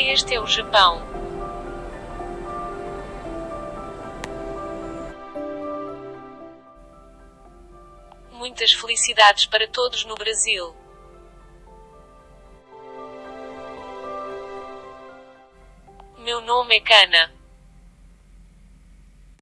Este é o Japão. Muitas felicidades para todos no Brasil. Meu nome é Cana.